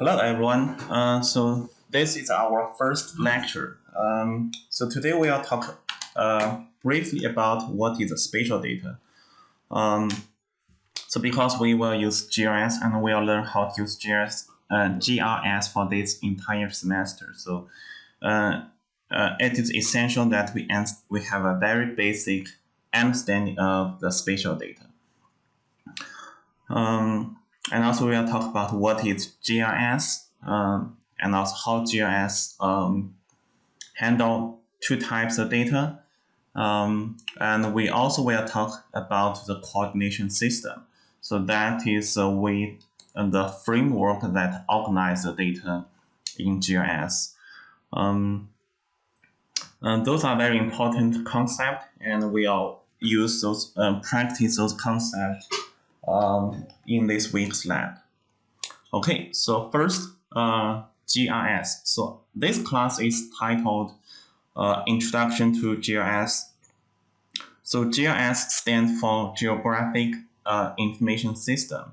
Hello, everyone. Uh, so this is our first lecture. Um, so today we will talk uh, briefly about what is spatial data. Um, so because we will use GIS and we will learn how to use GIS, uh, GIS for this entire semester. So uh, uh, it is essential that we, we have a very basic understanding of the spatial data. Um, and also we will talk about what is GIS um, and also how GIS um, handle two types of data. Um, and we also will talk about the coordination system. So that is a way and the framework that organize the data in GIS. Um, and those are very important concepts, and we will use those, uh, practice those concepts um, in this week's lab. Okay, so first, uh, GIS. So this class is titled uh, Introduction to GIS. So GIS stands for Geographic uh, Information System.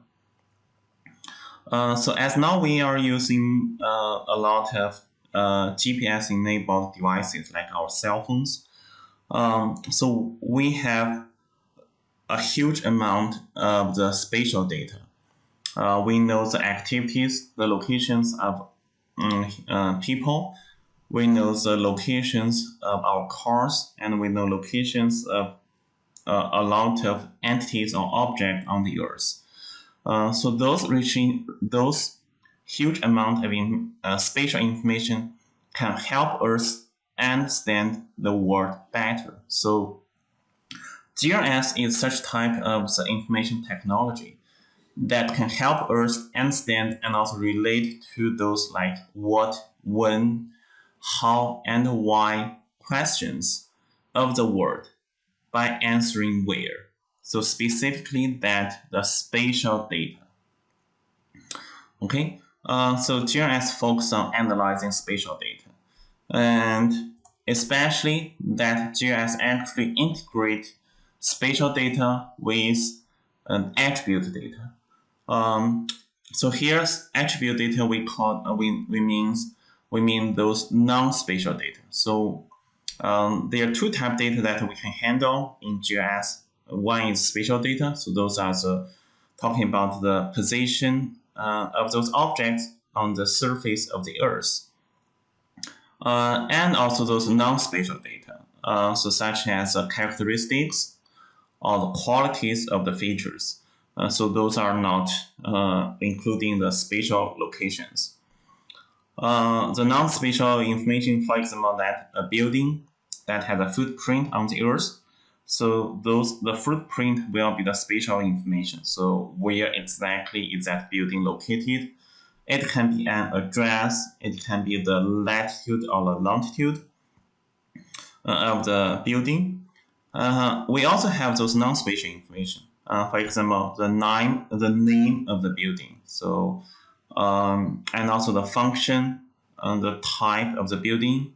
Uh, so as now we are using uh, a lot of uh, GPS enabled devices like our cell phones. Um, so we have a huge amount of the spatial data. Uh, we know the activities, the locations of um, uh, people. We know the locations of our cars, and we know locations of uh, a lot of entities or objects on the Earth. Uh, so those reaching those huge amount of in, uh, spatial information can help us understand the world better. So GIS is such type of the information technology that can help us understand and also relate to those like what, when, how, and why questions of the world by answering where. So specifically that the spatial data. Okay, uh, so GIS focuses on analyzing spatial data. And especially that GIS actually integrate spatial data with an attribute data. Um, so here's attribute data we call uh, we, we means we mean those non-spatial data. So um, there are two type data that we can handle in GIS. One is spatial data. So those are the talking about the position uh, of those objects on the surface of the Earth. Uh, and also those non-spatial data, uh, so such as characteristics, or the qualities of the features. Uh, so those are not uh, including the spatial locations. Uh, the non-spatial information, for example, that a building that has a footprint on the earth. So those the footprint will be the spatial information. So where exactly is that building located? It can be an address. It can be the latitude or the longitude uh, of the building. Uh, we also have those non-spatial information. Uh, for example, the name, the name of the building. So, um, and also the function, and the type of the building,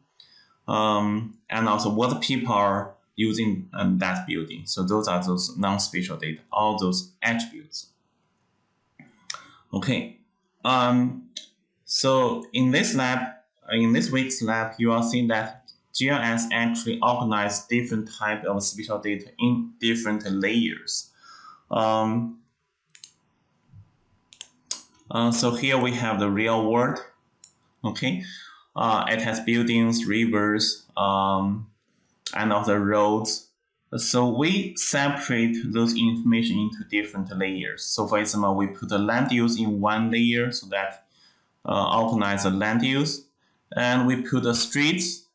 um, and also what people are using um, that building. So those are those non-spatial data, all those attributes. Okay. Um, so in this lab, in this week's lab, you are seeing that GIS actually organize different type of spatial data in different layers. Um, uh, so here we have the real world. Okay, uh, it has buildings, rivers, um, and also roads. So we separate those information into different layers. So for example, we put the land use in one layer so that uh, organize the land use, and we put the streets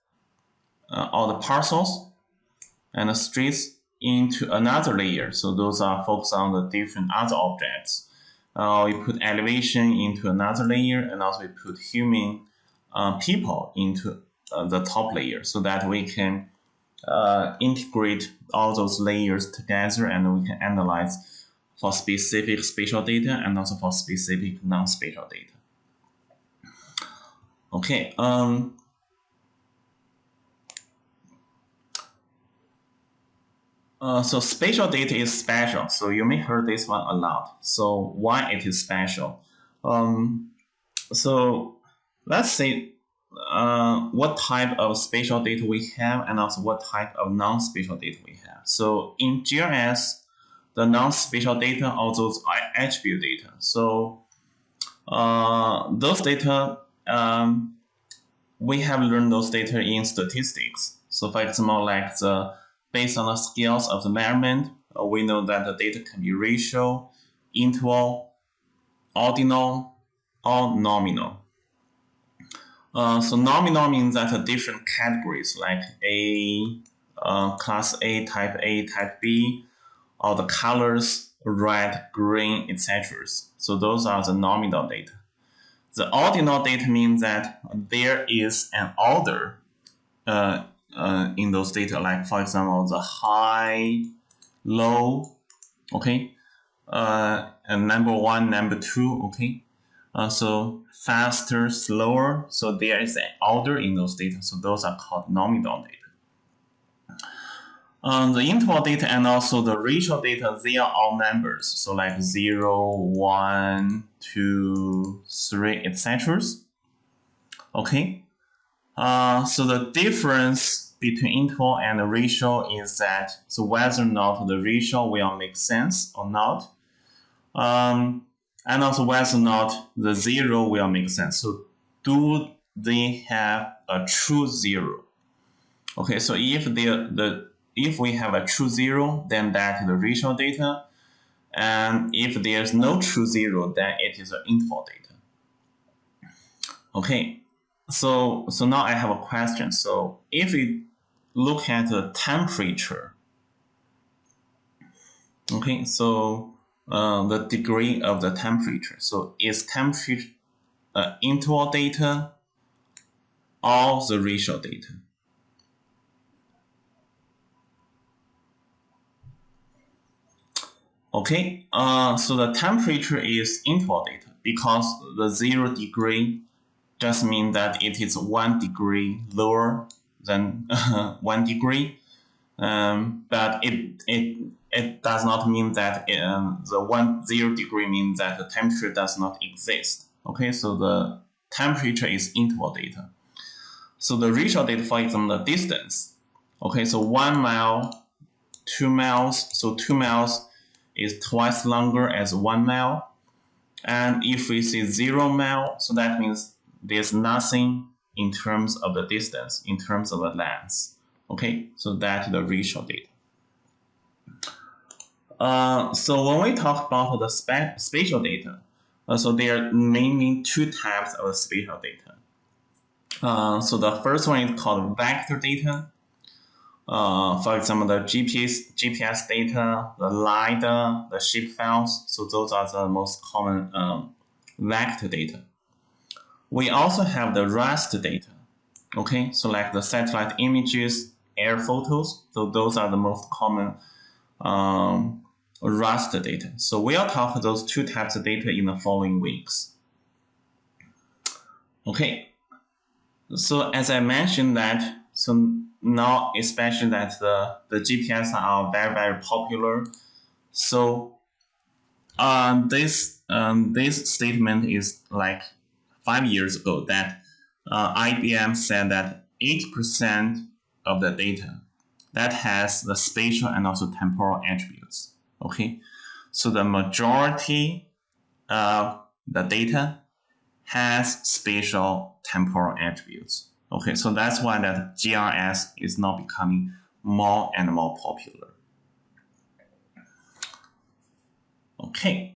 uh, all the parcels and the streets into another layer. So those are focused on the different other objects. Uh, we put elevation into another layer and also we put human uh, people into uh, the top layer so that we can uh, integrate all those layers together and we can analyze for specific spatial data and also for specific non-spatial data. Okay, um, Uh, so spatial data is special. So you may heard this one a lot. So why it is special? Um, so let's say uh, what type of spatial data we have and also what type of non-spatial data we have. So in GIS, the non-spatial data are those attribute data. So uh, those data, um, we have learned those data in statistics. So for example, like the based on the scales of the measurement, uh, we know that the data can be ratio, interval, ordinal, or nominal. Uh, so nominal means that the different categories like A, uh, class A, type A, type B, or the colors red, green, etc. So those are the nominal data. The ordinal data means that there is an order uh, uh, in those data, like for example, the high, low, okay, uh, and number one, number two, okay. Uh, so faster, slower. So there is an order in those data. So those are called nominal data. Um, the interval data and also the ratio data, they are all numbers. So like 0, 1, 2, 3, etc. Okay. Uh, so the difference between interval and the ratio is that so whether or not the ratio will make sense or not. Um, and also whether or not the zero will make sense. So do they have a true zero? Okay, so if the the if we have a true zero, then that is the ratio data. And if there's no true zero, then it is an interval data. Okay, so so now I have a question. So if we look at the temperature, okay, so uh, the degree of the temperature. So is temperature uh, interval data or the ratio data? Okay, uh, so the temperature is interval data because the zero degree just means that it is one degree lower than one degree. Um, but it, it it does not mean that um, the one zero degree means that the temperature does not exist. Okay, so the temperature is interval data. So the ratio data, for example, the distance. Okay, so one mile, two miles. So two miles is twice longer as one mile. And if we see zero mile, so that means there's nothing in terms of the distance, in terms of the length. Okay, so that's the ratio data. Uh, so when we talk about the spa spatial data, uh, so there are mainly two types of spatial data. Uh, so the first one is called vector data. Uh, for example, the GPS, GPS data, the LiDAR, the shape files. So those are the most common um, vector data. We also have the raster data. Okay, so like the satellite images, air photos. So those are the most common um, raster data. So we'll talk those two types of data in the following weeks. Okay, so as I mentioned that, so now especially that the, the GPS are very, very popular. So um, this, um, this statement is like five years ago that uh, IBM said that 80% of the data that has the spatial and also temporal attributes. Okay, so the majority of the data has spatial temporal attributes. Okay, so that's why that GIS is now becoming more and more popular. Okay.